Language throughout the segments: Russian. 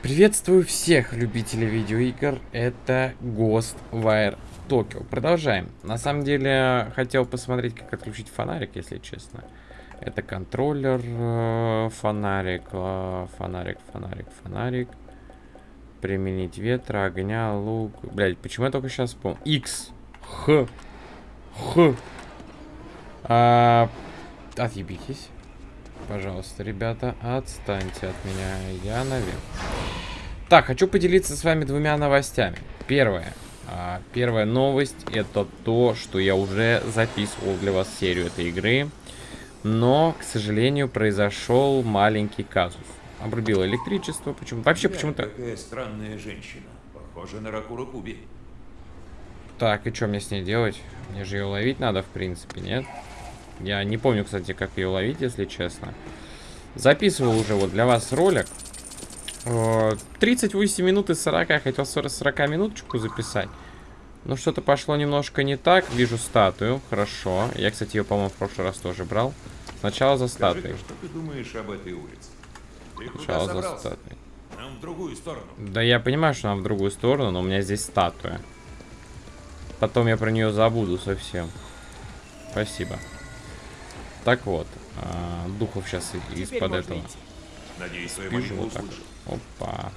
Приветствую всех любителей видеоигр, это Ghostwire Tokyo. Продолжаем. На самом деле, хотел посмотреть, как отключить фонарик, если честно. Это контроллер, э, фонарик, э, фонарик, фонарик, фонарик. Применить ветра, огня, лук. Блять, почему я только сейчас вспомнил? X. Х. Х. А, отъебитесь. Пожалуйста, ребята, отстаньте от меня. Я наверх. Так, хочу поделиться с вами двумя новостями. Первое. А, первая новость это то, что я уже записывал для вас серию этой игры. Но, к сожалению, произошел маленький казус. Обрубило электричество. Почему? Вообще почему-то... Какая странная женщина. Похожа на Ракуру Куби. Так, и что мне с ней делать? Мне же ее ловить надо, в принципе, нет? Я не помню, кстати, как ее ловить, если честно. Записывал уже вот для вас ролик. 38 минут из 40. Я хотел 40, 40 минуточку записать. Но что-то пошло немножко не так. Вижу статую. Хорошо. Я, кстати, ее, по-моему, в прошлый раз тоже брал. Сначала за статуей. что ты думаешь об этой улице? Ты Сначала за собрался? статуей. Нам в другую сторону. Да я понимаю, что нам в другую сторону, но у меня здесь статуя. Потом я про нее забуду совсем. Спасибо. Так вот, а, духов сейчас из-под этого. идти. Надеюсь, молитва вот так. Опа.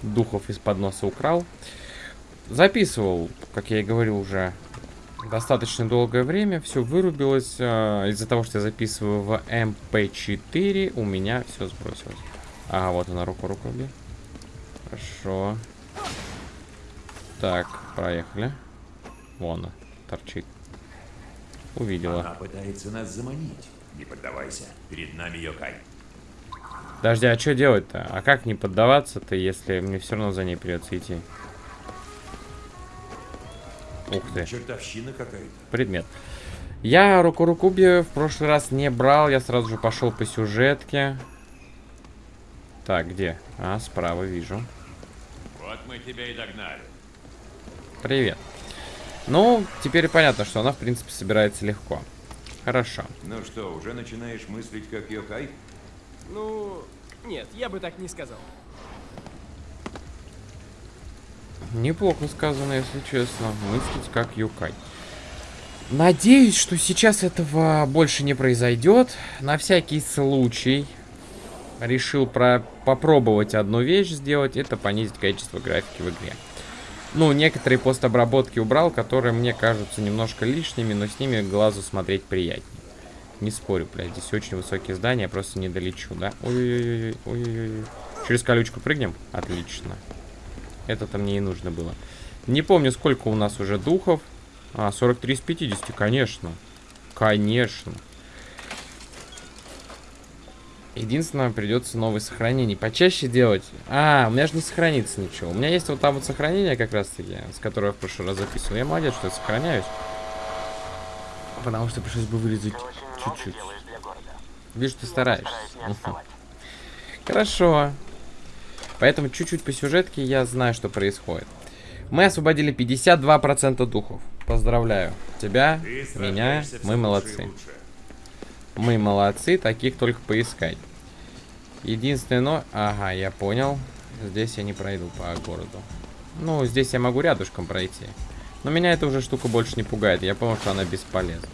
Духов из-под носа украл. Записывал, как я и говорил уже, достаточно долгое время. Все вырубилось. а, Из-за того, что я записываю в MP4, у меня все сбросилось. Ага, вот она, руку, руку бей. Хорошо. Так, проехали. Вон она, торчит. Увидела. Она пытается нас заманить. Не поддавайся. Перед нами Йокай. Подожди, а что делать-то? А как не поддаваться-то, если мне все равно за ней придется идти? Ух ты, Чертовщина какая-то. предмет. Я руку Рукуби в прошлый раз не брал, я сразу же пошел по сюжетке. Так, где? А, справа вижу. Вот мы тебя и догнали. Привет. Ну, теперь понятно, что она, в принципе, собирается легко. Хорошо. Ну что, уже начинаешь мыслить как Йокай? Ну, нет, я бы так не сказал. Неплохо сказано, если честно. Мыслить как Юкай. Надеюсь, что сейчас этого больше не произойдет. На всякий случай решил про попробовать одну вещь сделать. Это понизить качество графики в игре. Ну, некоторые постобработки убрал, которые мне кажутся немножко лишними, но с ними глазу смотреть приятнее. Не спорю, блядь, здесь очень высокие здания, я просто не долечу, да? Ой-ой-ой, ой-ой-ой. Через колючку прыгнем? Отлично. Это-то мне и нужно было. Не помню, сколько у нас уже духов. А, 43 из 50, конечно. Конечно. Единственное, придется новые сохранения почаще делать. А, у меня же не сохранится ничего. У меня есть вот там вот сохранение как раз-таки, с которого я в прошлый раз записывал. Я молодец, что я сохраняюсь. Потому что пришлось бы вырезать чуть-чуть. Вижу, ты стараешься. Хорошо. Поэтому чуть-чуть по сюжетке я знаю, что происходит. Мы освободили 52% духов. Поздравляю тебя, меня. Мы молодцы. лучше. Мы молодцы, таких только поискать. Единственное, но... Ага, я понял. Здесь я не пройду по городу. Ну, здесь я могу рядышком пройти. Но меня эта уже штука больше не пугает. Я понял, что она бесполезна.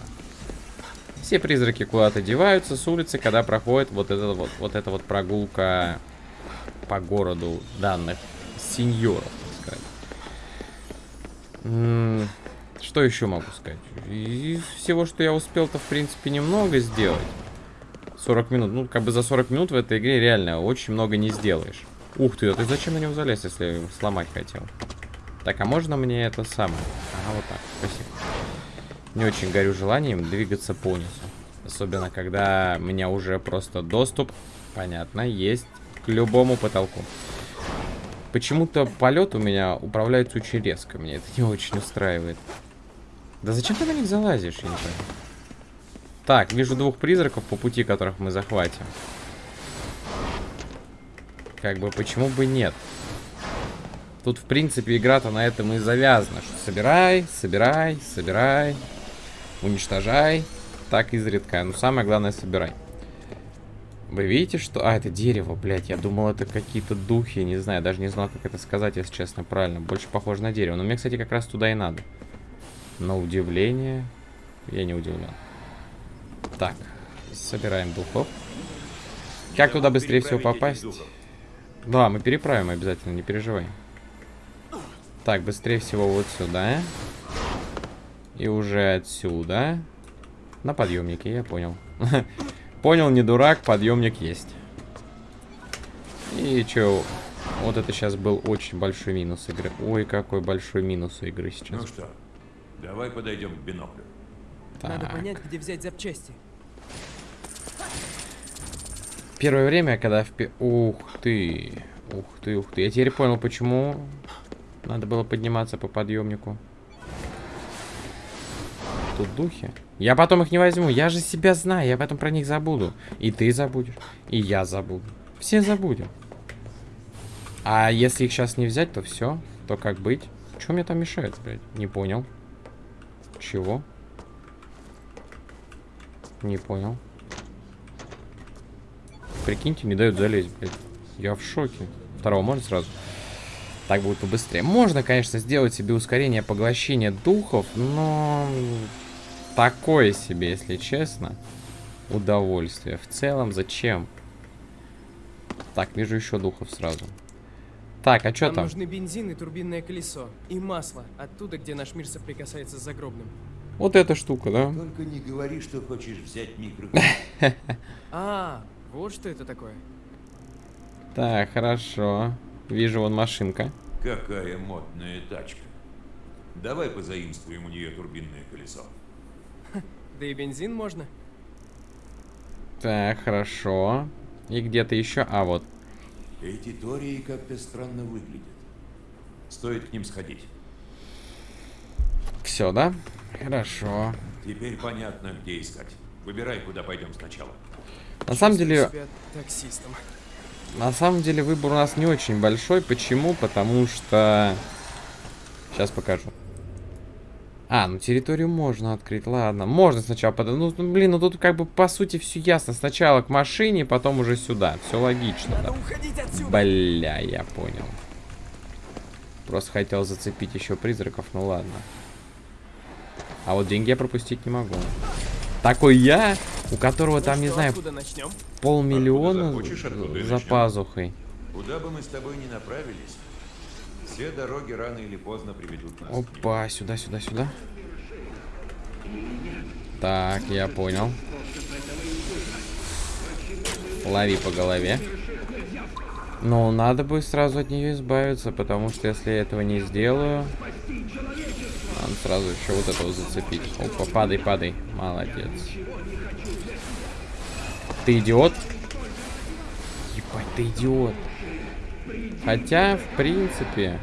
Все призраки куда-то деваются с улицы, когда проходит вот эта вот, вот эта вот прогулка по городу данных сеньоров, так сказать. Что еще могу сказать? Из всего, что я успел-то, в принципе, немного сделать. 40 минут. Ну, как бы за 40 минут в этой игре реально очень много не сделаешь. Ух ты, а ты зачем на него залез, если сломать хотел? Так, а можно мне это самое? Ага, вот так, спасибо. Не очень горю желанием двигаться по низу. Особенно, когда у меня уже просто доступ, понятно, есть к любому потолку. Почему-то полет у меня управляется очень резко. Меня это не очень устраивает. Да зачем ты на них залазишь, я не понимаю. Так, вижу двух призраков по пути, которых мы захватим. Как бы, почему бы нет? Тут, в принципе, игра-то на этом и завязана. Что собирай, собирай, собирай, уничтожай. Так изредка. Но самое главное, собирай. Вы видите, что... А, это дерево, блядь. Я думал, это какие-то духи. Не знаю, даже не знал, как это сказать, если честно, правильно. Больше похоже на дерево. Но мне, кстати, как раз туда и надо. На удивление... Я не удивлен. Так, собираем духов. Как туда быстрее всего попасть? Да, мы переправим обязательно, не переживай. Так, быстрее всего вот сюда. И уже отсюда. На подъемнике, я понял. Понял, не дурак, подъемник есть. И чё, вот это сейчас был очень большой минус игры. Ой, какой большой минус игры сейчас. Ну что, давай подойдем к биноклю. Надо Так. понять, где взять запчасти. Первое время, когда в... Ух ты. Ух ты, ух ты. Я теперь понял, почему надо было подниматься по подъемнику. Тут духи. Я потом их не возьму. Я же себя знаю. Я потом про них забуду. И ты забудешь. И я забуду. Все забудем. А если их сейчас не взять, то все. То как быть? Что мне там мешает, блядь? Не понял. Чего? Не понял. Прикиньте, не дают залезть, блядь. Я в шоке. Второго можно сразу? Так будет побыстрее. Можно, конечно, сделать себе ускорение поглощения духов, но... Такое себе, если честно. Удовольствие. В целом, зачем? Так, вижу еще духов сразу. Так, а что Нам там? нужны бензин и турбинное колесо. И масло. Оттуда, где наш мир соприкасается с загробным. Вот эта штука, да? Только не говори, что хочешь взять микро... А, вот что это такое. Так, хорошо. Вижу, вон машинка. Какая модная тачка. Давай позаимствуем у нее турбинное колесо. Да и бензин можно. Так, хорошо. И где-то еще... А, вот. Эти тории как-то странно выглядят. Стоит к ним сходить. Все, да? Хорошо. Теперь понятно, где искать. Выбирай, куда пойдем сначала. На самом деле, таксистом. на самом деле выбор у нас не очень большой. Почему? Потому что... Сейчас покажу. А, ну территорию можно открыть, ладно. Можно сначала под... Ну, ну, блин, ну тут как бы по сути все ясно. Сначала к машине, потом уже сюда. Все логично, Надо да. уходить отсюда. Бля, я понял. Просто хотел зацепить еще призраков, ну ладно. А вот деньги я пропустить не могу. Такой я, у которого Ну там, не что, знаю, Откуда начнем? полмиллиона за пазухой. Куда бы мы с тобой ни направились, все дороги рано или поздно приведут нас. Опа, сюда, сюда, сюда. Так, я понял. Лови по голове. Ну, надо бы сразу от нее избавиться, потому что если я этого не сделаю... Надо сразу еще вот этого зацепить. Опа, падай, падай. Молодец. Ты идиот? Ебать, ты идиот. Хотя, в принципе...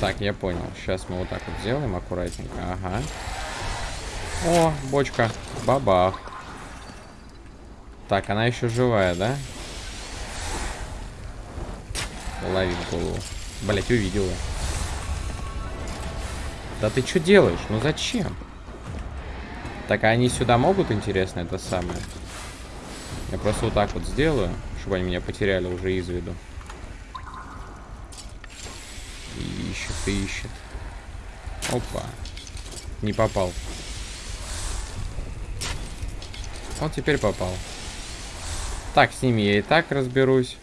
Так, я понял. Сейчас мы вот так вот сделаем аккуратненько. Ага. О, бочка. Бабах. Так, она еще живая, да? Лови в голову. Блять, увидела. Да ты что делаешь? Ну зачем? Так, а они сюда могут, интересно, это самое? Я просто вот так вот сделаю, чтобы они меня потеряли уже из виду. Ищет, и ищет. Опа. Не попал. Вот теперь попал. Так, с ними я и так разберусь.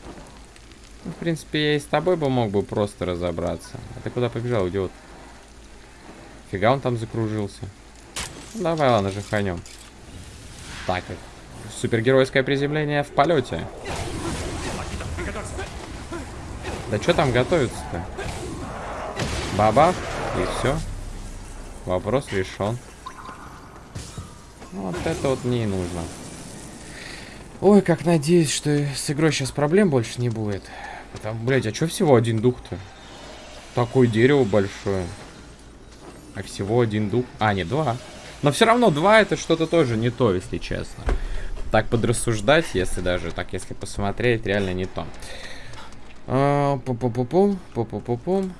Ну, в принципе, я и с тобой бы мог бы просто разобраться. А ты куда побежал, идиот? Фига он там закружился. Ну, давай, ладно, жаханем. Так, супергеройское приземление в полете. Да что там готовится-то? Бабах, и все. Вопрос решен. Вот это вот мне и нужно. Ой, как надеюсь, что с игрой сейчас проблем больше не будет. Потому, блядь, а что всего один дух-то? Такое дерево большое. А всего один дух. А, не, два. Но все равно два это что-то тоже не то, если честно. Так подрассуждать, если даже так, если посмотреть, реально не то. А, Пу-пу-пу-пум, пу-пу-пу-пум.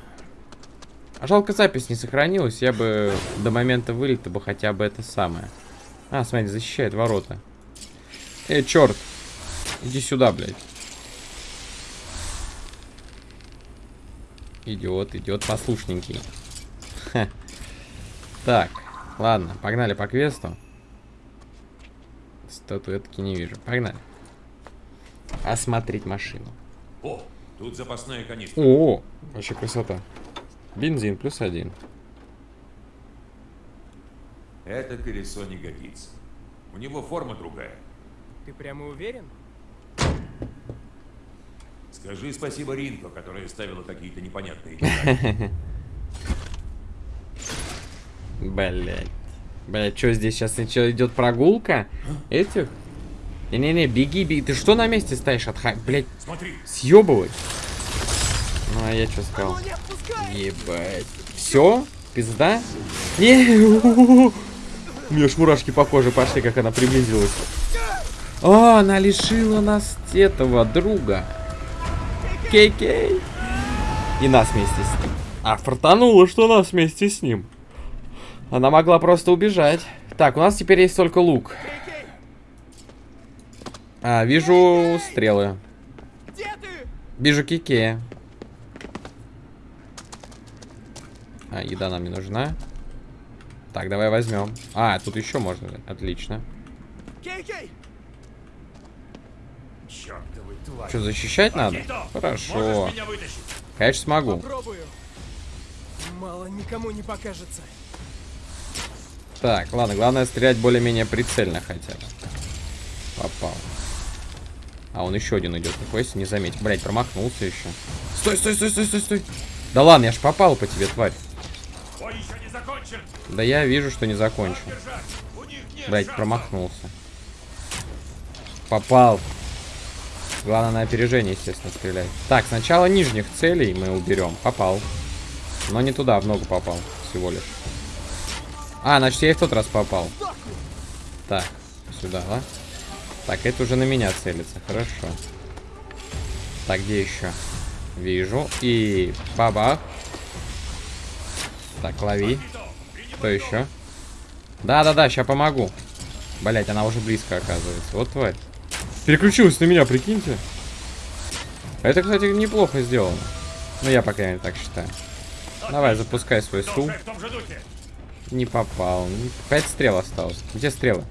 А жалко запись не сохранилась, я бы до момента вылета бы хотя бы это самое. А, смотри, защищает ворота. Эй, черт. Иди сюда, блядь. Идиот, идет послушненький. Ха. Так, ладно, погнали по квесту. Статуэтки не вижу. Погнали. Осмотреть машину. О, тут запасная канистра. О, вообще красота. Бензин плюс один. Это колесо не годится. У него форма другая. Ты прямо уверен? Скажи спасибо Ринко, которая ставила какие-то непонятные. Блять. Блять, что здесь сейчас идет прогулка? Этих? Не-не-не, беги, беги. Ты что на месте стоишь? Отха... Блять, Смотри, съебывай. Ну, а я что сказал? Ебать. Все? Пизда? Не, у меня ж мурашки по коже пошли, как она приблизилась. О, она лишила нас этого друга. Кей-кей. И нас вместе с ним. А фартануло, что нас вместе с ним. Она могла просто убежать. Так, у нас теперь есть только лук. А, вижу стрелы. Вижу кике. А, еда нам не нужна. Так, давай возьмем. А, тут еще можно. Отлично. Что, защищать надо? Хорошо. Можешь меня вытащить? Конечно, смогу. Попробую. Мало никому не покажется. Так, ладно, главное стрелять более-менее прицельно хотя бы. Попал. А он еще один идет, нихуя себе не заметил. Блять, промахнулся еще. Стой, стой, стой, стой, стой, стой. Да ладно, я ж попал по тебе, тварь. Бой еще не закончен. Да я вижу, что не нет Блять, промахнулся. Попал. Главное на опережение, естественно, стрелять. Так, сначала нижних целей мы уберем. Попал. Но не туда, в ногу попал. Всего лишь. А, значит, я и в тот раз попал. Так, сюда, да? Так, это уже на меня целится. Хорошо. Так, где еще? Вижу. И бабах. Так, лови. Кто еще? Да-да-да, сейчас помогу. Блять, она уже близко оказывается. Вот тварь. Переключилась на меня, прикиньте. Это, кстати, неплохо сделано. Ну, я, по крайней мере, так считаю. Давай, запускай свой стул. Не попал. Пять стрел осталось. Где стрелы?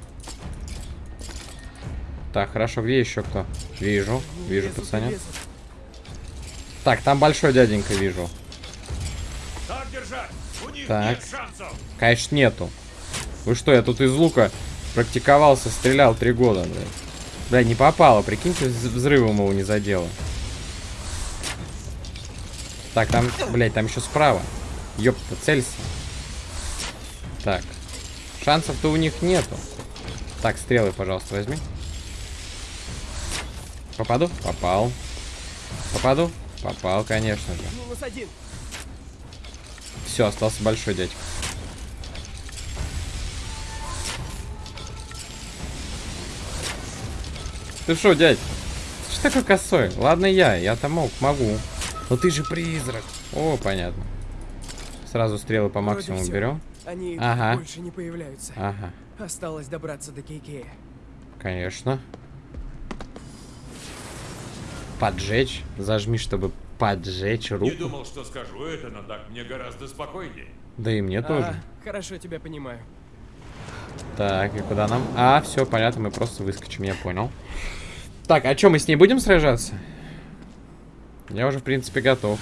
Так, хорошо. Где еще кто? Вижу. Вижу, пацанят. Так, там большой дяденька вижу. Так держать. Так. Конечно, нету. Вы что, я тут из лука практиковался, стрелял три года, блядь. Бля, не попало, прикиньте, вз- взрывом его не задело. Так, там, блядь, там еще справа. Ёпта, целься. Так. Шансов-то у них нету. Так, стрелы, пожалуйста, возьми. Попаду? Попал. Попаду? Попал, конечно же. Все, остался большой дядька. Ты что, дядь? Ты что такой косой? Ладно я, я-то мог, могу. Но ты же призрак. О, понятно. Сразу стрелы по максимуму берем. Они Ага. больше не появляются. Ага, Осталось добраться до Кейкея. конечно. Поджечь. Зажми, чтобы поджечь Не руку. думал, что скажу это, но так мне гораздо спокойнее. Да и мне тоже. А, хорошо тебя понимаю. Так, и куда нам? А, все, понятно, мы просто выскочим, я понял. Так, а что, мы с ней будем сражаться? Я уже, в принципе, готов.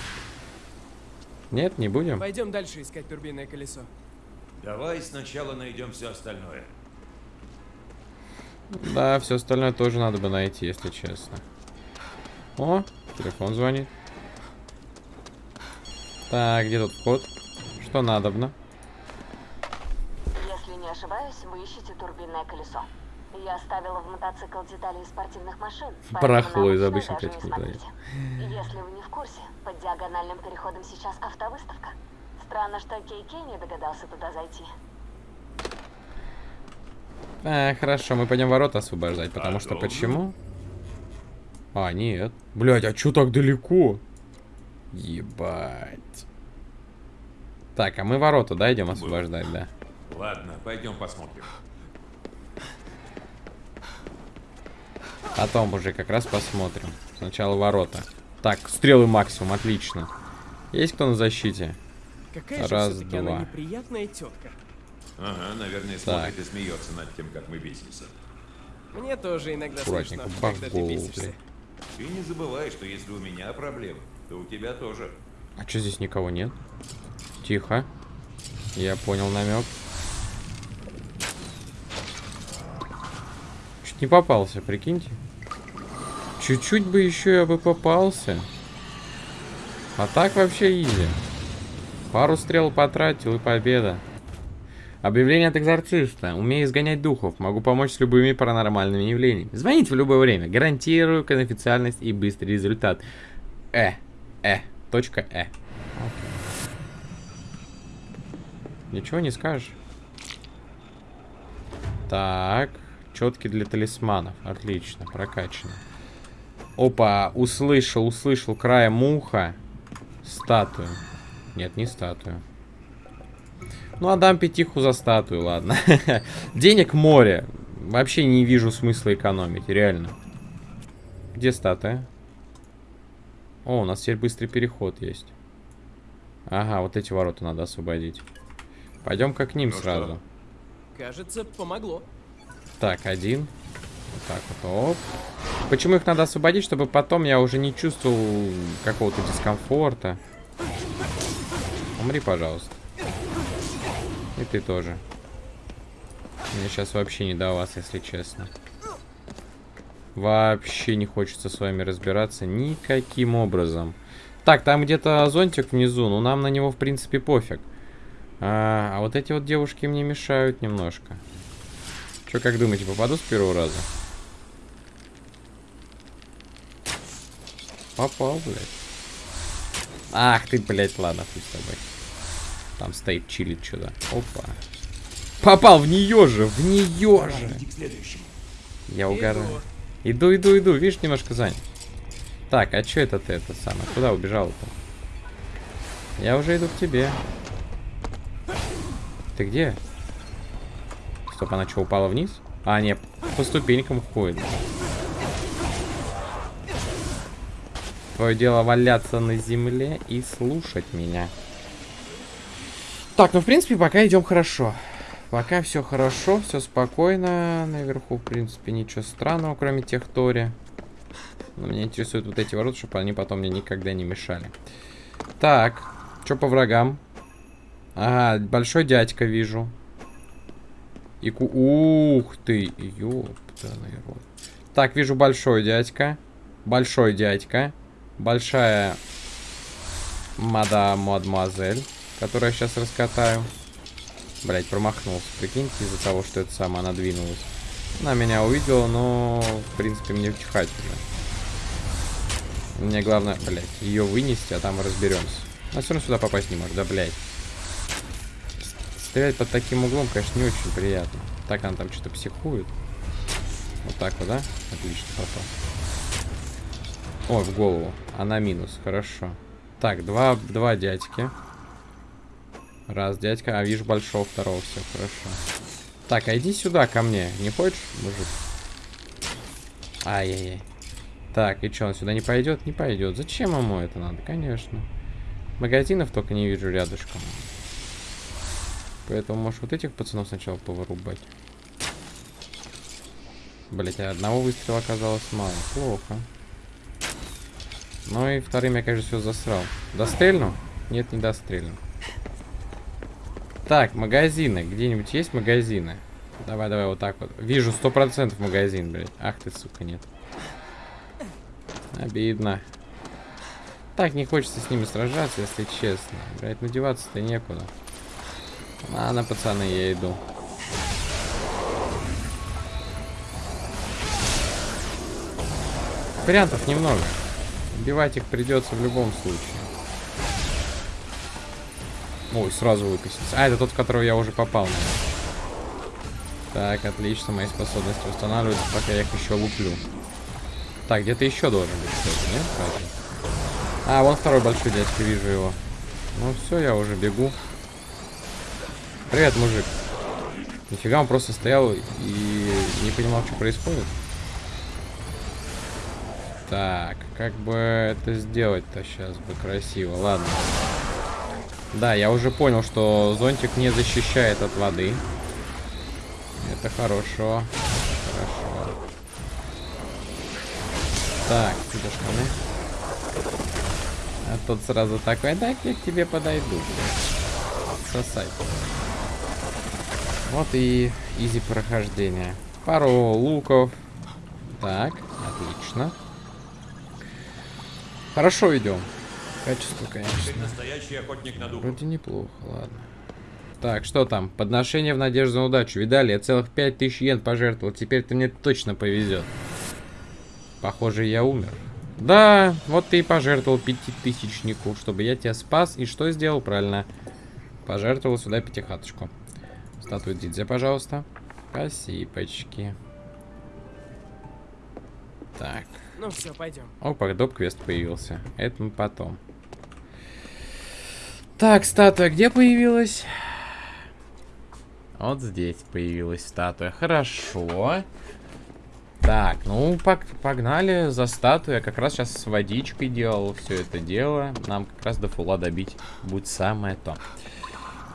Нет, не будем? Пойдем дальше искать турбинное колесо. Давай сначала найдем все остальное. Да, все остальное тоже надо бы найти, если честно. О, телефон звонит. Так, где тут вход? Что надобно? Если не ошибаюсь, вы ищете турбинное колесо. Я оставила в мотоцикл детали из спортивных машин. Барахло из обычных этих деталей. Если вы не в курсе, под диагональным переходом сейчас автовыставка. Странно, что Кей не догадался туда зайти. А, хорошо, мы пойдем ворота освобождать, потому что Подобно. почему? А, нет. Блять, а чё так далеко? Ебать. Так, а мы ворота, да, идем освобождать, да? Ладно, пойдем посмотрим. Потом уже как раз посмотрим. Сначала ворота. Так, стрелы максимум, отлично. Есть кто на защите? Какая Раз, же два. неприятная тетка. Ага, наверное, смотрит и смеется над тем, как мы бесимся. Мне тоже иногда Аккуратненько, смешно, когда ты бесишься. Ты не забывай, что если у меня проблемы, то у тебя тоже. А что здесь никого нет? Тихо. Я понял намек. Чуть не попался, прикиньте. Чуть-чуть бы еще я бы попался. А так вообще изи. Пару стрел потратил и победа. Объявление от экзорциста. Умею изгонять духов. Могу помочь с любыми паранормальными явлениями. Звоните в любое время. Гарантирую конфиденциальность и быстрый результат. Э. Э. Точка Э. Ничего не скажешь. Так. Четки для талисманов. Отлично. Прокачано. Опа. Услышал, услышал краем уха. Статую. Нет, не статую. Ну, отдам пятиху за статую, ладно. Денег море. Вообще не вижу смысла экономить, реально. Где статуя? О, у нас теперь быстрый переход есть. Ага, вот эти ворота надо освободить. Пойдем-ка к ним Ну что? сразу. Кажется, помогло. Так, один. Вот так вот, оп. Почему их надо освободить? Чтобы потом я уже не чувствовал какого-то дискомфорта. Умри, пожалуйста. И ты тоже. Мне сейчас вообще не до вас, если честно. Вообще не хочется с вами разбираться никаким образом. Так, там где-то зонтик внизу, но нам на него, в принципе, пофиг. А, а вот эти вот девушки мне мешают немножко. Че, как думаете, попаду с первого раза? Попал, блядь. Ах ты, блядь, ладно, хуй с тобой. Там стоит, чилит что-то. Опа. Попал в нее же, в нее же. Я угораю. Иду, иду, иду. Видишь, немножко занят. Так, а что это ты, это самое? Куда убежал-то? Я уже иду к тебе. Ты где? Стоп, она что, упала вниз? А, нет, по ступенькам ходит. Твое дело валяться на земле и слушать меня. Так, ну, в принципе, пока идем хорошо. Пока все хорошо, все спокойно. Наверху, в принципе, ничего странного, кроме тех Тори. Но меня интересуют вот эти ворота, чтобы они потом мне никогда не мешали. Так, что по врагам? Ага, большой дядька вижу. И ку... Ух ты, ёптаный рот. Так, вижу большой дядька. Большой дядька. Большая мадам мадемуазель, которую я сейчас раскатаю. Блять, промахнулся. Прикиньте, из-за того, что это самое, она двинулась. Она меня увидела, но, в принципе, мне чихать уже. Мне главное, блять, ее вынести, а там разберемся. Она все равно сюда попасть не может, да, блять. Стрелять под таким углом, конечно, не очень приятно. Так она там что-то психует. Вот так вот, да? Отлично, попал. Ой, в голову. Она минус, хорошо. Так, два, два дядьки. Раз, дядька. А, вижу большого, второго, все, хорошо. Так, а иди сюда ко мне. Не хочешь, мужик? Ай-яй-яй. Так, и что, он сюда не пойдет? Не пойдет. Зачем ему это надо? Конечно. Магазинов только не вижу рядышком. Поэтому, может, вот этих пацанов сначала повырубать. Блять, а одного выстрела оказалось мало. Плохо. Ну и вторым я, конечно, все засрал. Дострельну? Нет, не дострельну. Так, магазины. Где-нибудь есть магазины? Давай, давай, вот так вот. Вижу, сто процентов магазин, блядь. Ах ты, сука, нет. Обидно. Так, не хочется с ними сражаться, если честно. Блядь, надеваться-то некуда. Ладно, пацаны, я иду. Вариантов немного. Убивать их придется в любом случае. Ой, сразу выкосится. А, это тот, в которого я уже попал. наверное. Так, отлично. Мои способности восстанавливаются, пока я их еще луплю. Так, где-то еще должен быть кто-то, нет? Разве? А, вон второй большой дядька, вижу его. Ну все, я уже бегу. Привет, мужик. Нифига, он просто стоял и не понимал, что происходит. Так, как бы это сделать-то сейчас бы красиво. Ладно. Да, я уже понял, что зонтик не защищает от воды. Это хорошо. Хорошо. Так, где штаны? А тут сразу такой, так я к тебе подойду. Сосать. Вот и изи прохождение. Пару луков. Так, отлично. Хорошо идем. Качество, конечно. Настоящий охотник на духов. Вроде неплохо, ладно. Так, что там? Подношение в надежду на удачу. Видали, я целых 5000 йен пожертвовал. Теперь-то мне точно повезет. Похоже, я умер. Да, вот ты и пожертвовал пятитысячнику, чтобы я тебя спас. И что сделал? Правильно. Пожертвовал сюда пятихаточку. Статую Дидзе, пожалуйста. Спасибочки. Так. Ну все, пойдем. Опа, доп-квест появился. Это мы потом. Так, статуя где появилась? Вот здесь появилась статуя. Хорошо. Так, ну пог- погнали за статуей. Я как раз сейчас с водичкой делал все это дело. Нам как раз до фула добить будет самое то.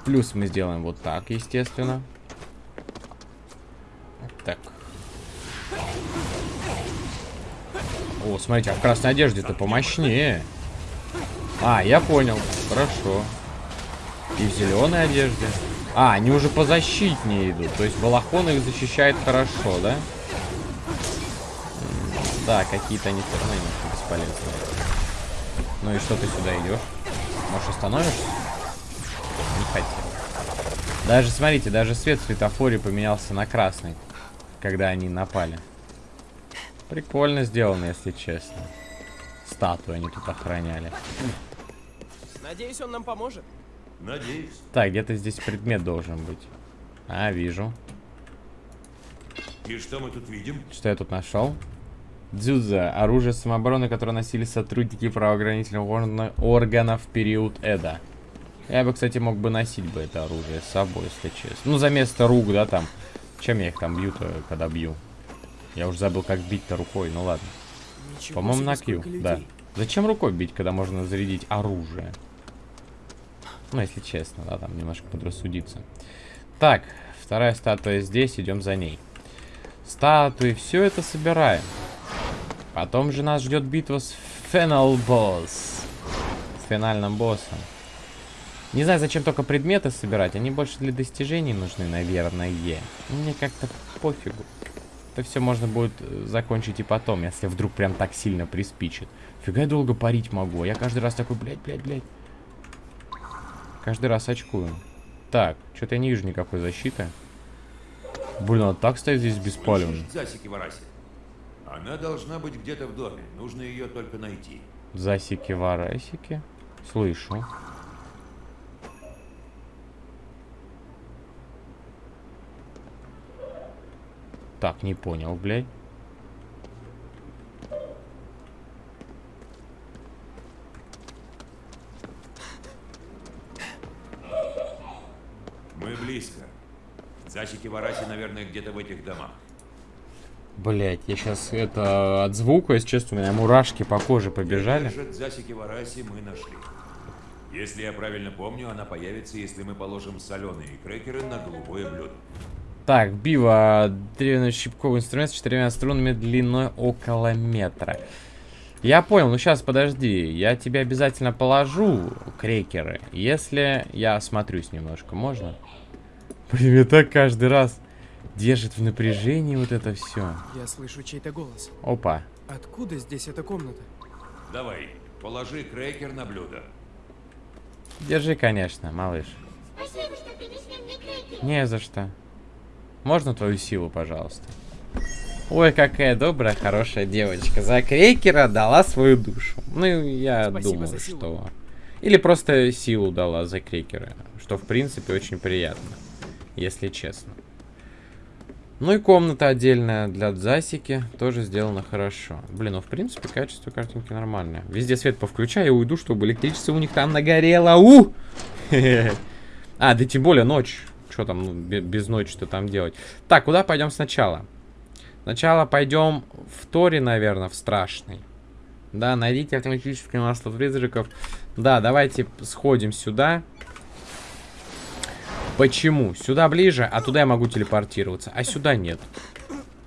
Плюс мы сделаем вот так, естественно. Так. О, смотрите, а в красной одежде-то помощнее. А, я понял. Хорошо. И в зеленой одежде. А, они уже позащитнее идут. То есть балахон их защищает хорошо, да? Да, какие-то они все равно бесполезные. Ну и что ты сюда идешь? Может, остановишься? Не хотел. Даже, смотрите, даже свет в светофоре поменялся на красный, когда они напали. Прикольно сделано, если честно. Статую они тут охраняли. Надеюсь, он нам поможет. Надеюсь. Так, где-то здесь предмет должен быть. А, вижу. И что мы тут видим? Что я тут нашел? Дзюдза. Оружие самообороны, которое носили сотрудники правоохранительных органа- органов в период Эда. Я бы, кстати, мог бы носить бы это оружие с собой, если честно. Ну, за место рук, да, там. Чем я их там бью-то, когда бью? Я уже забыл, как бить-то рукой, ну ладно. По-моему, на Q, да. Зачем рукой бить, когда можно зарядить оружие? Ну, если честно, да, там немножко подрассудиться. Так, вторая статуя здесь, идем за ней. Статуи, все это собираем. Потом же нас ждет битва с Фенал Босс. С финальным боссом. Не знаю, зачем только предметы собирать. Они больше для достижений нужны, наверное. Мне как-то пофигу. Это все можно будет э, закончить и потом, если вдруг прям так сильно приспичит. Фига я долго парить могу. а Я каждый раз такой, блядь, блядь, блядь. Каждый раз очкую. Так, что-то я не вижу никакой защиты. Блин, а так стоит здесь беспалевно. Засики Вараси? Она должна быть где-то в доме. Нужно ее только найти. Засики-варасики. Слышу. Так, не понял, блядь. Мы близко. Засики Вараси, наверное, где-то в этих домах. Блять, я сейчас это от звука, если честно, у меня мурашки по коже побежали. Засики Вараси мы нашли. Если я правильно помню, она появится, если мы положим соленые крекеры на голубое блюдо. Так, бива, древно-щипковый инструмент с четырьмя струнами длиной около метра. Я понял, ну сейчас подожди, я тебе обязательно положу крекеры, если я осмотрюсь немножко, можно? Блин, меня так каждый раз держит в напряжении вот это все. Я слышу чей-то голос. Опа. Откуда здесь эта комната? Давай, положи крекер на блюдо. Держи, конечно, малыш. Спасибо, что принесли мне крекер. Не за что. Можно твою силу, пожалуйста? Ой, какая добрая, хорошая девочка. За крекера дала свою душу. Ну, я Спасибо думаю, что... Или просто силу дала за крекера. Что, в принципе, очень приятно. Если честно. Ну и комната отдельная для Дзасики. Тоже сделана хорошо. Блин, ну, в принципе, качество картинки нормальное. Везде свет повключаю и уйду, чтобы электричество у них там нагорело. У! А, да тем более ночь. Что там, ну, бе- без ночи-то там делать? Так, куда пойдем сначала? Сначала пойдем в Торе, наверное, в страшный. Да, найдите автоматическое масло призраков. Да, давайте сходим сюда. Почему? Сюда ближе, а туда я могу телепортироваться, а сюда нет.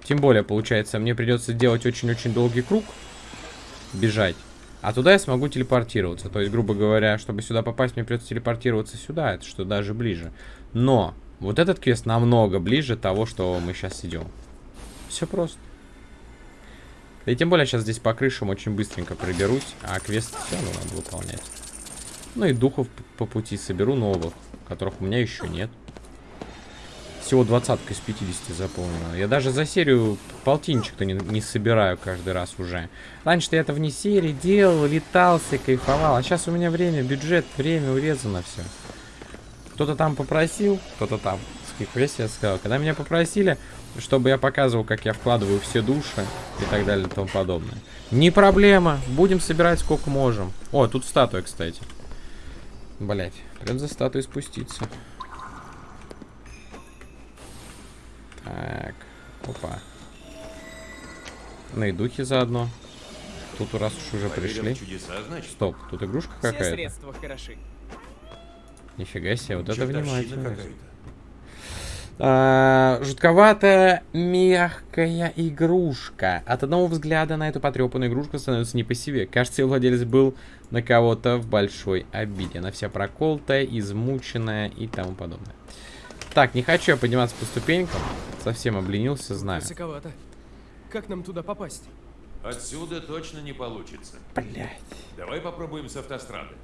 Тем более, получается, мне придется делать очень-очень долгий круг. Бежать. А туда я смогу телепортироваться. То есть, грубо говоря, чтобы сюда попасть, мне придется телепортироваться сюда. Это что даже ближе. Но вот этот квест намного ближе того, что мы сейчас идем. Все просто. И тем более сейчас здесь по крышам очень быстренько проберусь, а квест все равно надо выполнять. Ну и духов по пути соберу новых, которых у меня еще нет. Всего двадцатка из 50 заполнена. Я даже за серию полтинчик-то не, не собираю каждый раз уже. Раньше-то я это вне серии делал, летался, кайфовал. А сейчас у меня время, бюджет, время урезано все. Кто-то там попросил, кто-то там. С я сказал. Когда меня попросили, чтобы я показывал, как я вкладываю все души и так далее и тому подобное. Не проблема. Будем собирать сколько можем. О, тут статуя, кстати. Блять, прям за статуей спуститься. Так, опа. Ну и духи заодно. Тут раз уж уже пришли. Чудеса, значит? Стоп, тут игрушка какая-то. средства хороши. Нифига себе, вот это внимательно. А, жутковатая мягкая игрушка. От одного взгляда на эту потрепанную игрушку становится не по себе. Кажется, ее владелец был на кого-то в большой обиде. Она вся проколтая, измученная и тому подобное. Так, не хочу я подниматься по ступенькам. Совсем обленился, знаю. Высоковато. Как нам туда попасть? Отсюда точно не получится. Блять. Давай попробуем с автострады.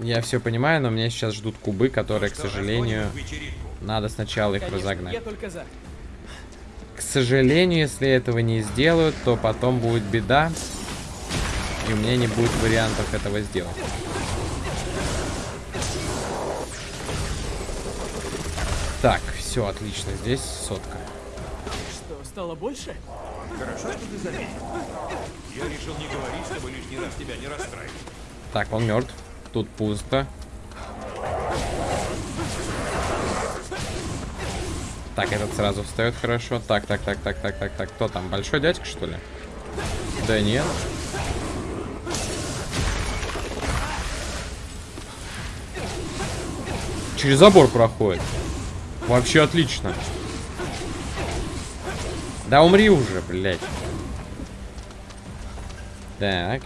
Я все понимаю, но меня сейчас ждут кубы, которые, к Что, сожалению, их вечеринку? надо сначала их Конечно, разогнать. я только за. К сожалению, если этого не сделают, то потом будет беда. И у меня не будет вариантов этого сделать. Так, все отлично. Здесь сотка. Что, стало больше? Хорошо, что ты заметил. Я решил не говорить, чтобы лишний раз тебя не расстраивать. Так, он мертв. Тут пусто. Так, этот сразу встает хорошо. Так, так, так, так, так, так, так. Кто там? Большой дядька, что ли? Да нет. Через забор проходит. Вообще отлично. Да умри уже, блядь. Так.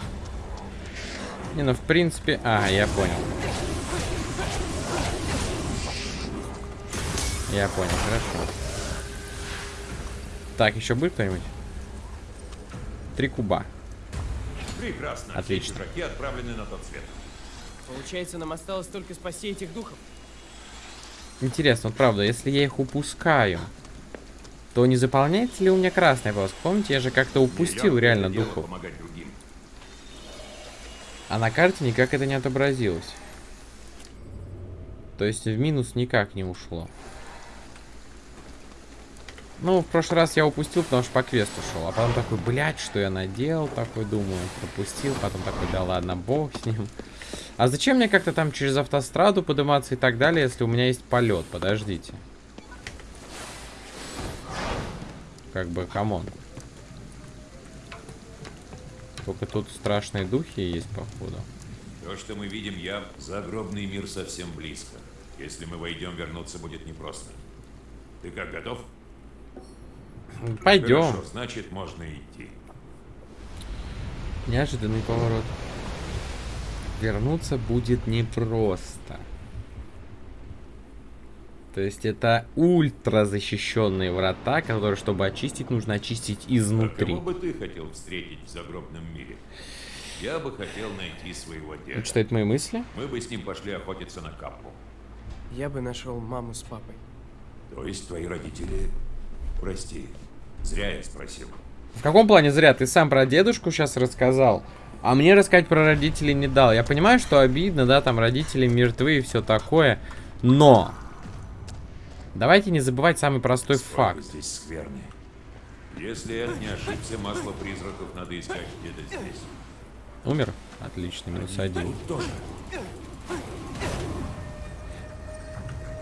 Не, ну в принципе... А, я понял. Я понял, хорошо. Так, еще будет кто-нибудь? Три куба. Прекрасно. Отлично. Все отправлены на тот свет. Получается, нам осталось только спасти этих духов. Интересно, вот правда, если я их упускаю, то не заполняется ли у меня красная полоска? Помните, я же как-то упустил реально духов. другим. А на карте никак это не отобразилось. То есть в минус никак не ушло. Ну, в прошлый раз я упустил, потому что по квесту шел. А потом такой, блядь, что я наделал? Такой думаю, пропустил. Потом такой, да ладно, бог с ним. А зачем мне как-то там через автостраду подниматься и так далее, если у меня есть полет? Подождите. Как бы, come on. Только тут страшные духи есть, походу. То, что мы видим, я загробный мир совсем близко. Если мы войдем, вернуться будет непросто. Ты как, готов? Пойдем. Хорошо, значит, можно идти. Неожиданный поворот. Вернуться будет непросто. То есть это ультра защищенные врата, которые, чтобы очистить, нужно очистить А изнутри. кого бы ты хотел встретить в загробном мире? Я бы хотел найти своего деда. Он читает мои мысли? Мы бы с ним пошли охотиться на капу. Я бы нашел маму с папой. То есть твои родители... Прости, зря я спросил. В каком плане зря? Ты сам про дедушку сейчас рассказал, а мне рассказать про родителей не дал. Я понимаю, что обидно, да, там родители мертвы и все такое, но... Давайте не забывать самый простой Слава факт. здесь скверный. Если я не ошибся, масло призраков надо искать где-то здесь. Умер? Отлично, минус один.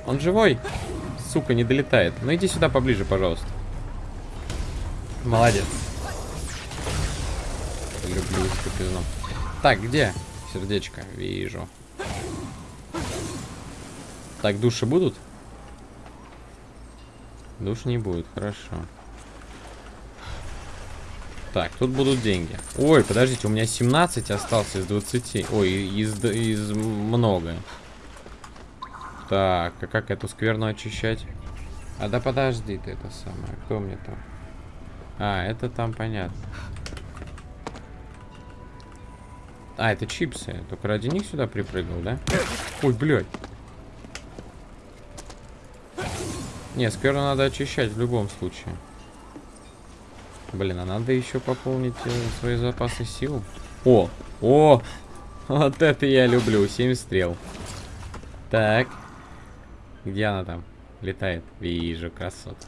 Он живой? Сука, не долетает. Ну иди сюда поближе, пожалуйста. Молодец. Люблю скопизну. Так, где? Сердечко, вижу. Так, души будут? Душ не будет, хорошо. Так, тут будут деньги. Ой, подождите, у меня 17 остался из 20. Ой, из, из много. Так, а как эту скверну очищать? А да подожди ты это самое. Кто мне там? А, это там понятно. А, это чипсы. Только ради них сюда припрыгнул, да? Ой, блядь. Не, скверну надо очищать в любом случае. Блин, а надо еще пополнить э, свои запасы сил. О, о, вот это я люблю, 7 стрел. Так, где она там? Летает. Вижу, красотка.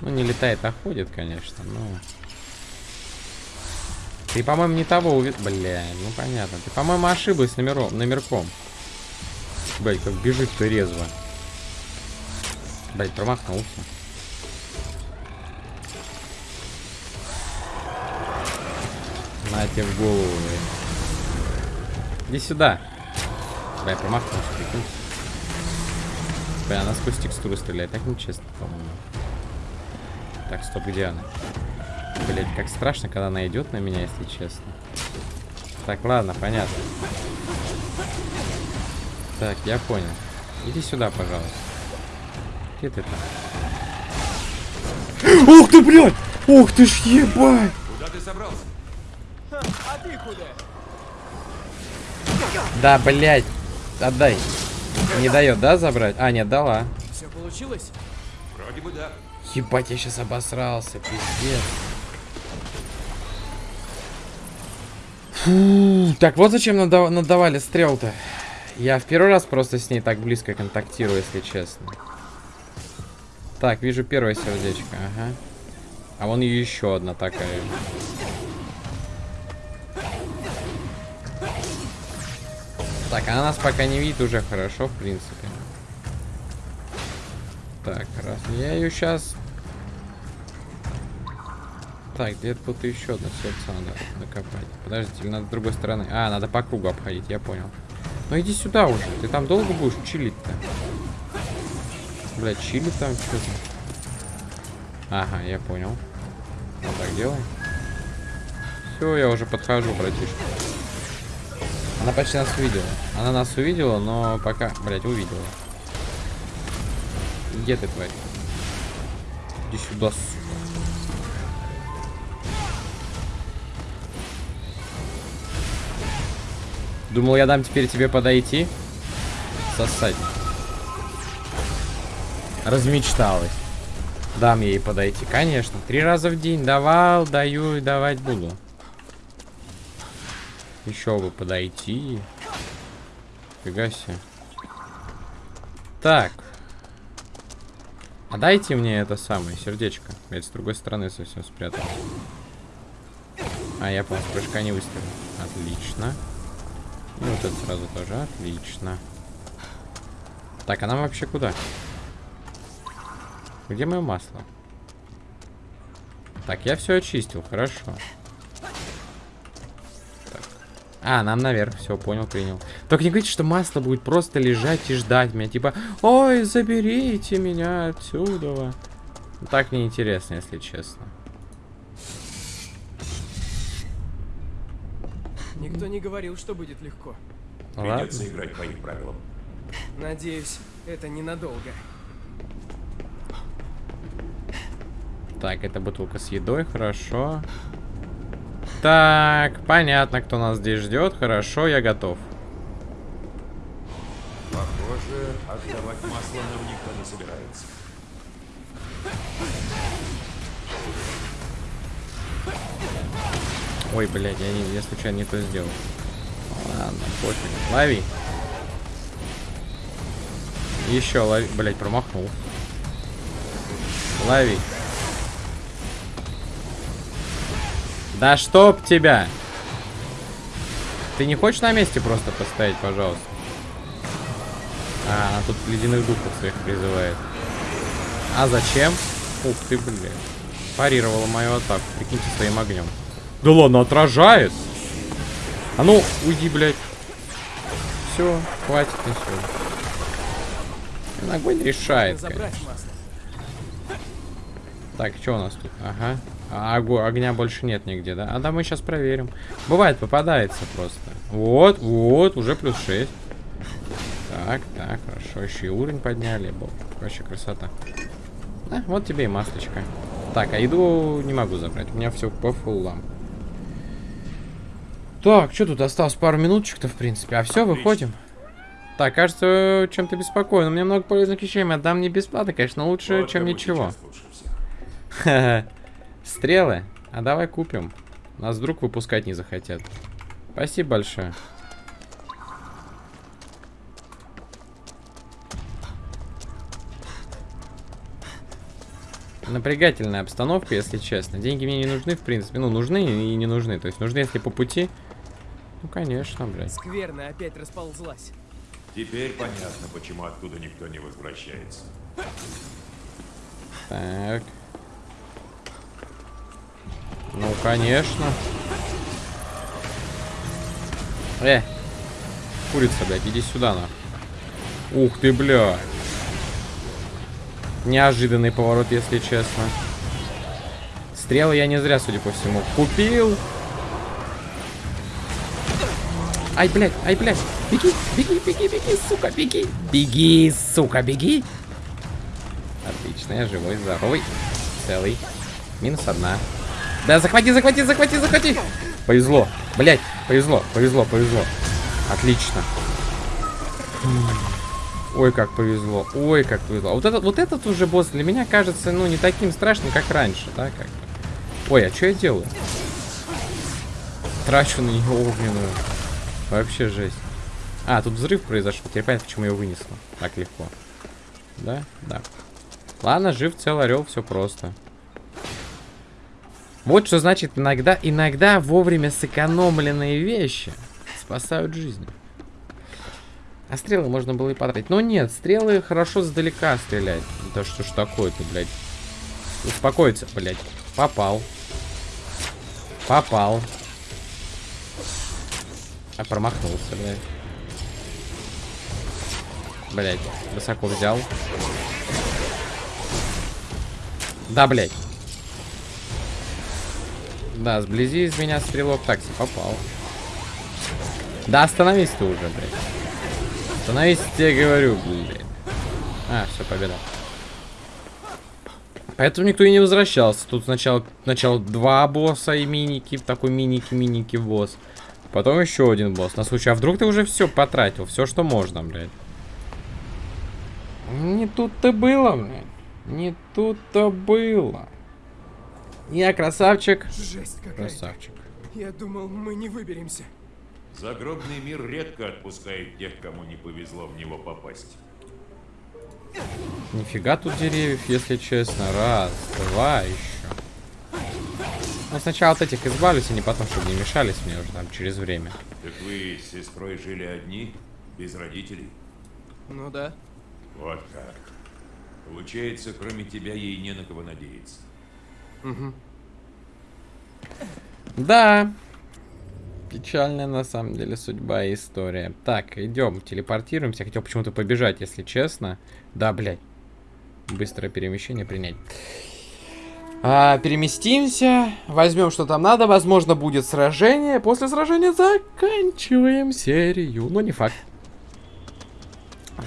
Ну, не летает, а ходит, конечно, но... Ты, по-моему, не того увидел. Бля, ну понятно. Ты, по-моему, ошиблась номером, номерком. Блять, как бежит-то резво. Блять, промахнулся. На тебе в голову, блядь. Иди сюда. Бля, промахнулся, прикинь. Бля, она сквозь текстуру стреляет. Так нечестно, по-моему. Так, стоп, где она? Блять, как страшно, когда она идет на меня, если честно. Так, ладно, понятно. Так, я понял. Иди сюда, пожалуйста. Где ты там? Ух ты, блядь! Ух ты ж ебать! Куда ты собрался? А ты куда? Да, блядь. Отдай. Не дает, да, забрать? А, нет, дала. Все получилось? Вроде бы да. Ебать, я сейчас обосрался, пиздец. Фу, так, вот зачем надав надавали стрел-то. Я в первый раз просто с ней так близко контактирую, если честно. Так, вижу первое сердечко, ага. А вон еще одна такая. Так, она нас пока не видит уже хорошо, в принципе. Так, раз. Я ее сейчас... Так, где-то тут еще одно сердце надо накопать. Подождите, или надо с другой стороны? А, надо по кругу обходить, я понял. Ну иди сюда уже. Ты там долго будешь чилить-то? Бля, чили там что-то. Ага, я понял. Вот так делай. Все, я уже подхожу, братишка. Она почти нас увидела. Она нас увидела, но пока... Блять, увидела. Где ты, тварь? Иди сюда, сука. Думал, я дам теперь тебе подойти? Сосать. Размечталась. Дам ей подойти. Конечно. Три раза в день давал, даю и давать буду. Еще бы подойти. Фига себе. Так. А дайте мне это самое сердечко. Я с другой стороны совсем спрятал. А, я, по-моему, прыжка не выставил. Отлично. И вот это сразу тоже. Отлично. Так, а нам вообще куда? Где мое масло? Так, я все очистил, хорошо. Так. А, нам наверх, все, понял, принял. Только не говорите, что масло будет просто лежать и ждать меня. Типа, ой, заберите меня отсюда. Так неинтересно, если честно. Никто не говорил, что будет легко. Придется играть по их правилам. Надеюсь, это ненадолго. Так, это бутылка с едой, хорошо. Так, понятно, кто нас здесь ждет. Хорошо, я готов. Похоже, отдавать масло нам никто не собирается. Ой, блядь, я, не, я случайно не то сделал. Ладно, пофиг. Лови. Еще лови. Блядь, промахнул. Лови. Да чтоб тебя! Ты не хочешь на месте просто поставить, пожалуйста? А, она тут ледяных духов своих призывает. А зачем? Ух ты, блядь. Парировала мою атаку. Прикиньте своим огнем. Да ладно, отражает. А ну, уйди, блядь. Все, хватит на сегодня. Огонь решает, конечно. Забрать масло. Так, что у нас тут? Ага. А огня больше нет нигде, да? А да, мы сейчас проверим. Бывает, попадается просто. Вот, вот, уже плюс 6. Так, так, хорошо. Еще и уровень подняли. Бо- Вообще красота. А, вот тебе и маслечко. Так, а еду не могу забрать. У меня все по фуллам. Так, что тут осталось? Пару минуточек-то, в принципе. А все, выходим. Так, кажется, чем-то беспокоен. У меня много полезных вещей. Отдам не бесплатно, конечно, лучше, Вот чем ничего. Стрелы? А давай купим. Нас вдруг выпускать не захотят. Спасибо большое. Напрягательная обстановка, если честно. Деньги мне не нужны, в принципе. Ну, нужны и не нужны. То есть нужны, если по пути. Ну, конечно, блядь. Скверно опять расползлась. Теперь понятно, почему оттуда никто не возвращается. Так. Ну, конечно. Э. Курица, блядь, иди сюда, на. Ух ты, бля. Неожиданный поворот, если честно. Стрелы я не зря, судя по всему, купил. Ай, блядь, ай, блядь. Беги, беги, беги, беги, сука, беги. Беги, сука, беги. Отлично, я живой, здоровый, целый. Минус одна. Да, захвати, захвати, захвати, захвати. Повезло. Блять, повезло, повезло, повезло. Отлично. Ой, как повезло. Ой, как повезло. А Вот этот, вот этот уже босс для меня кажется, ну, не таким страшным, как раньше, да, как. Ой, а что я делаю? Трачу на нее огненную. Вообще жесть. А, тут взрыв произошел. Теперь понятно, почему ее вынесло. Так легко. Да? Да. Ладно, жив цел орел, все просто. Вот что значит иногда, иногда вовремя сэкономленные вещи спасают жизни. А стрелы можно было и потратить. Но нет, стрелы хорошо сдалека стрелять. Да что ж такое-то, блядь. Успокоиться, блядь. Попал. Попал. А промахнулся, блядь. Блядь, высоко взял. Да, блядь. Да, сблизи из меня стрелок такси попал. Да, остановись ты уже, блядь. Остановись, тебе говорю, блядь. А, все, победа. Поэтому никто и не возвращался. Тут сначала, сначала два босса и миники, такой миники-миники босс. Потом еще один босс. На случай, а вдруг ты уже все потратил, все, что можно, блядь. Не тут-то было, блядь. Не тут-то было. Я красавчик. Жесть какая-то. Красавчик. Я думал, мы не выберемся. Загробный мир редко отпускает тех, кому не повезло в него попасть. Нифига тут деревьев, если честно. Раз, два еще. Ну, сначала от этих избавлюсь, а не потом, чтобы не мешались мне уже там через время. Так вы с сестрой жили одни, без родителей? Ну да. Вот как. Получается, кроме тебя ей не на кого надеяться. Да. Печальная на самом деле судьба и история. Так, идем, телепортируемся. Хотел почему-то побежать, если честно. Да, блядь. Быстрое перемещение принять. А, переместимся, возьмем, что там надо. Возможно, будет сражение. После сражения заканчиваем серию. Но не факт.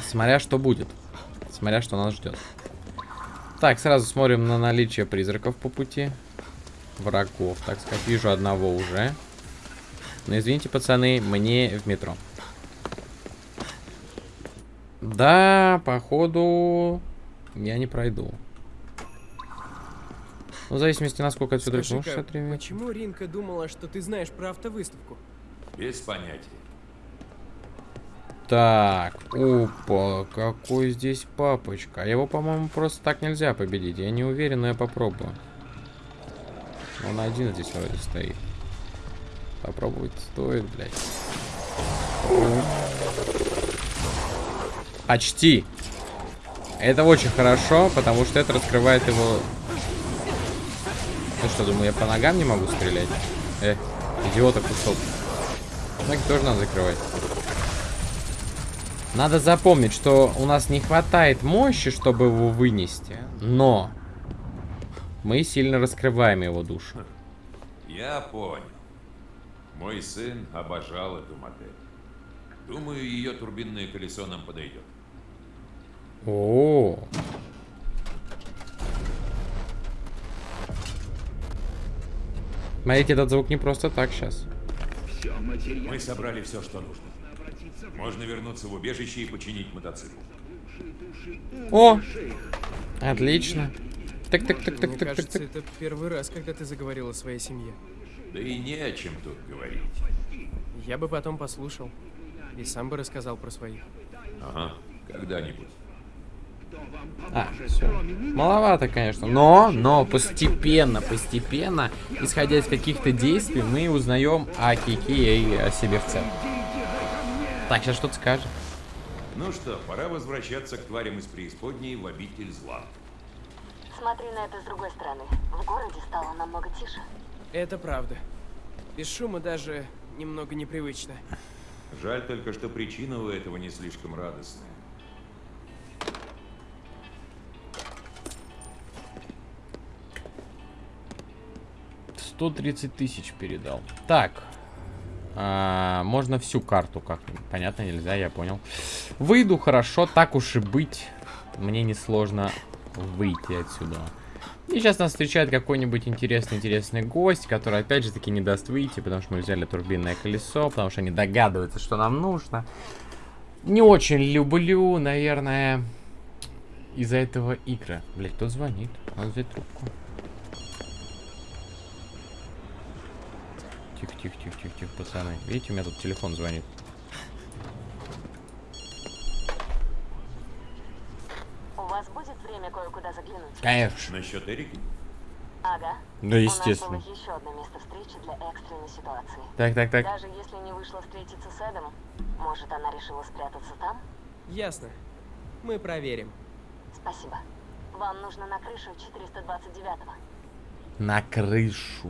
Смотря что будет. Смотря что нас ждет. Так, сразу смотрим на наличие призраков по пути. Врагов, так сказать. Вижу одного уже. Но извините, пацаны, мне в метро. Да, походу, я не пройду. Ну, в зависимости, насколько отсюда... Ну, Скажи-ка, 63 метра. почему Ринка думала, что ты знаешь про автовыставку? Без понятия. Так, опа, какой здесь папочка. А Его, по-моему, просто так нельзя победить. Я не уверен, но я попробую. Он один здесь вроде стоит. Попробовать стоит, блядь. Почти. Это очень хорошо, потому что это раскрывает его... Что, думаю, я по ногам не могу стрелять? Э, идиота кусок. Так тоже надо закрывать. Надо запомнить, что у нас не хватает мощи, чтобы его вынести. Но мы сильно раскрываем его душу. Я понял. Мой сын обожал эту модель. Думаю, ее турбинное колесо нам подойдет. О, Смотрите, этот звук не просто так сейчас. Мы собрали все, что нужно. Можно вернуться в убежище и починить мотоцикл. О! Отлично. Так, так, так, так, Мне так, так, кажется, так. это первый раз, когда ты заговорил о своей семье. Да и не о чем тут говорить. Я бы потом послушал. И сам бы рассказал про своих. Ага, когда-нибудь. А, все. Маловато, конечно. Но, но постепенно, постепенно, исходя из каких-то действий, мы узнаем о Кике и о себе в целом. Так, сейчас что-то скажет. Ну что, пора возвращаться к тварям из преисподней в обитель зла. Смотри на это с другой стороны. В городе стало намного тише. Это правда. Без шума даже немного непривычно. Жаль только, что причина у этого не слишком радостная. Сто тридцать тысяч передал. Так. А, можно всю карту как-нибудь. Понятно, нельзя, я понял. Выйду, хорошо, так уж и быть. Мне несложно выйти отсюда. И сейчас нас встречает какой-нибудь интересный-интересный гость, который опять же таки не даст выйти, потому что мы взяли турбинное колесо, потому что они догадываются, что нам нужно. Не очень люблю, наверное, из-за этого игры. Блять, кто звонит? Надо взять трубку. Тихо, тихо, тихо, тихо, тихо, пацаны. Видите, у меня тут телефон звонит. У вас будет время кое-куда заглянуть? Конечно. Насчет Эрики? Ага. Да, естественно. У нас было еще одно место встречи для экстренной ситуации. Так, так, так. Даже если не вышло встретиться с Эдом, может, она решила спрятаться там? Ясно. Мы проверим. Спасибо. Вам нужно на крышу 429-го. На крышу.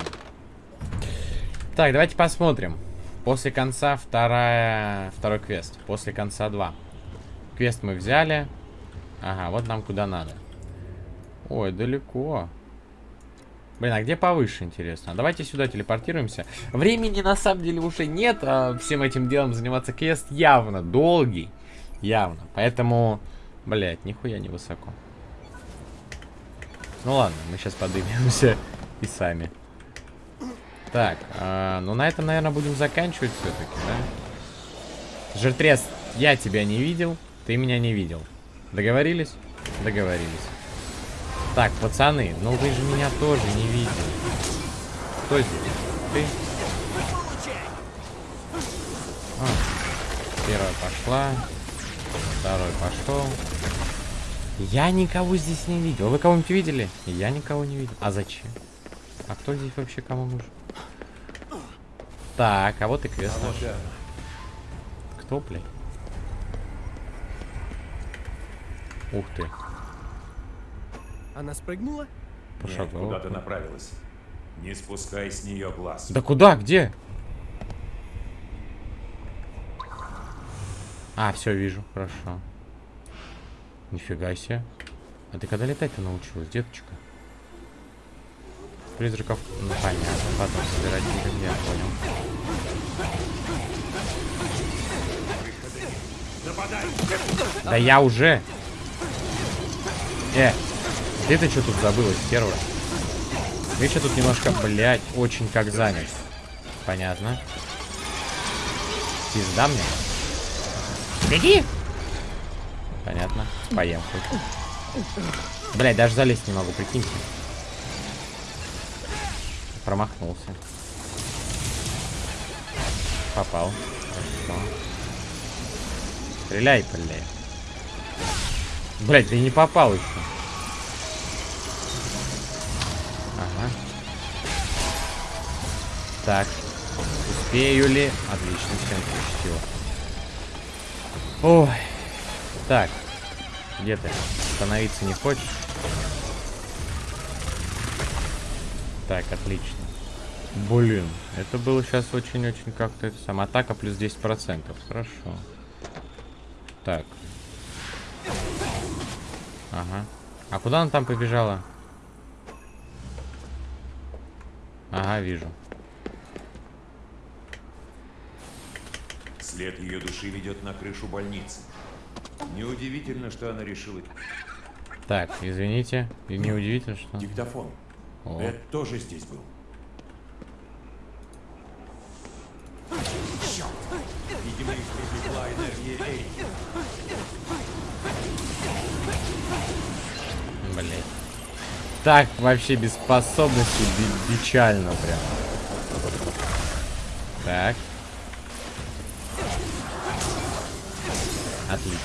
Так, давайте посмотрим. После конца вторая... второй квест. После конца 2. Квест мы взяли. Ага, вот нам куда надо. Ой, далеко. Блин, а где повыше, интересно? Давайте сюда телепортируемся. Времени на самом деле уже нет, а всем этим делом заниматься квест явно долгий. Явно. Поэтому, блядь, нихуя не высоко. Ну ладно, мы сейчас подымемся и сами. Так, а, ну на этом, наверное, будем заканчивать все-таки, да? Жиртрес, я тебя не видел, ты меня не видел. Договорились? Договорились. Так, пацаны, ну вы же меня тоже не видели. Кто здесь? Ты? А, первая пошла. Второй пошел. Я никого здесь не видел. Вы кого-нибудь видели? Я никого не видел. А зачем? А кто здесь вообще кому нужен? Так, а вот и квест наш. Кто, блядь? Ух ты. Она спрыгнула? Нет, Пошагал. куда ты направилась? Не спускай с нее глаз. Да куда? Где? А, все, вижу. Хорошо. Нифига себе. А ты когда летать-то научилась, деточка? Призраков, ну понятно, потом собирать будем, я понял. Да я уже. Э, ты-то что тут забылась, стерва? Видишь, я тут немножко, блядь, очень как занят. Понятно. Пизда мне. Беги! Понятно. Поем хоть. Блядь, даже залезть не могу, прикиньте. Промахнулся. Попал. Хорошо. Стреляй, блядь. Блядь, ты не попал еще. Ага. Так. Успею ли? Отлично, всем пустил. Ой. Так. Где ты? Становиться не хочешь? Так, отлично. Блин, это было сейчас очень-очень как-то это самое. Атака плюс 10%. Хорошо. Так. Ага. А куда она там побежала? Ага, вижу. След ее души ведет на крышу больницы. Неудивительно, что она решила... Так, извините. И неудивительно, что... Диктофон. О. Эд тоже здесь был. Черт! Видимо, их привлекла энергия Эрики. Блять. Так, вообще без способности печально прям. Так. Отлично.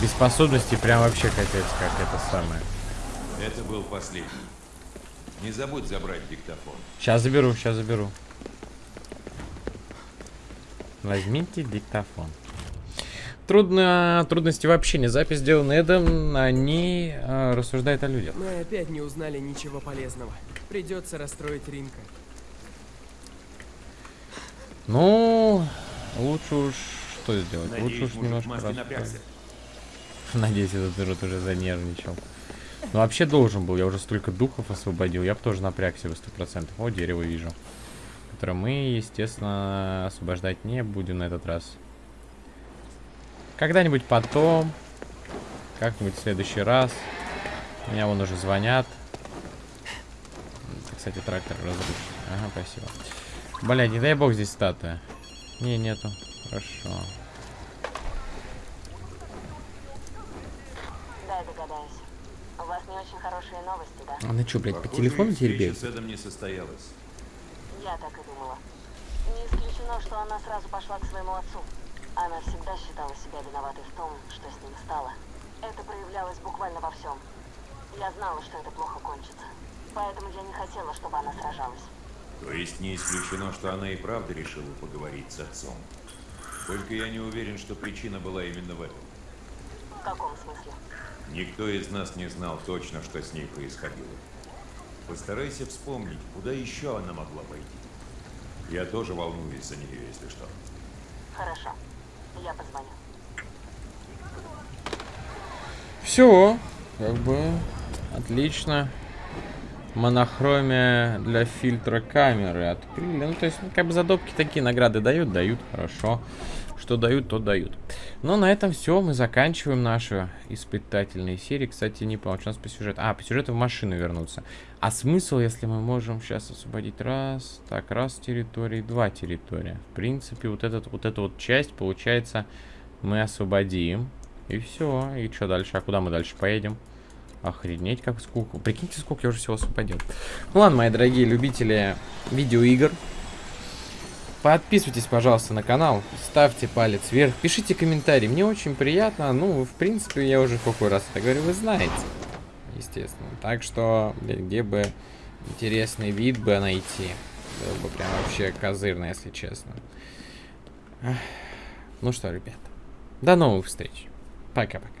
Без способности прям вообще капец, как это самое. Это был последний. Не забудь забрать диктофон. Сейчас заберу, сейчас заберу. Возьмите диктофон. Трудно, трудности в общении. Запись сделана Эдом, они э, рассуждают о людях. Мы опять не узнали ничего полезного. Придется расстроить Ринка. Ну, лучше уж что сделать? лучше Надеюсь, уж мужик немножко. Надеюсь, этот урод уже занервничал. Ну, вообще должен был. Я уже столько духов освободил. Я бы тоже напрягся бы 100%. О, дерево вижу. Которое мы, естественно, освобождать не будем на этот раз. Когда-нибудь потом. Как-нибудь в следующий раз. Меня вон уже звонят. Это, Кстати, трактор разрушен. Ага, спасибо. Блядь, не дай бог здесь статуя. Не, нету. Хорошо. Дай догадаюсь. У вас не очень хорошие новости, да? Она что, блядь, по телефону теребит? с Эдом не состоялась. Я так и думала. Не исключено, что она сразу пошла к своему отцу. Она всегда считала себя виноватой в том, что с ним стало. Это проявлялось буквально во всем. Я знала, что это плохо кончится. Поэтому я не хотела, чтобы она сражалась. То есть не исключено, что она и правда решила поговорить с отцом. Только я не уверен, что причина была именно в этом. В каком смысле? Никто из нас не знал точно, что с ней происходило. Постарайся вспомнить, куда еще она могла пойти. Я тоже волнуюсь за нее, если что. Хорошо. Я позвоню. Все, как бы отлично. Монохромия для фильтра камеры открыли. Ну, то есть, ну, как бы задобки такие награды дают, дают, хорошо. Что дают, то дают. Но на этом все, мы заканчиваем нашу испытательные серии. Кстати, не понял, что у нас по сюжету. А, по сюжету в машину вернуться. А смысл, если мы можем сейчас освободить раз, так, раз территории, два территория. В принципе, вот, этот, вот эту вот часть, получается, мы освободим. И все. И что дальше? А куда мы дальше поедем? Охренеть, как сколько. Прикиньте, сколько я уже всего освободил. Ну ладно, мои дорогие любители видеоигр. Подписывайтесь, пожалуйста, на канал. Ставьте палец вверх. Пишите комментарии. Мне очень приятно. Ну, в принципе, я уже какой раз это говорю, вы знаете. Естественно. Так что, где бы интересный вид бы найти. Было бы прям вообще козырно, если честно. Ну что, ребята. До новых встреч. Пока-пока.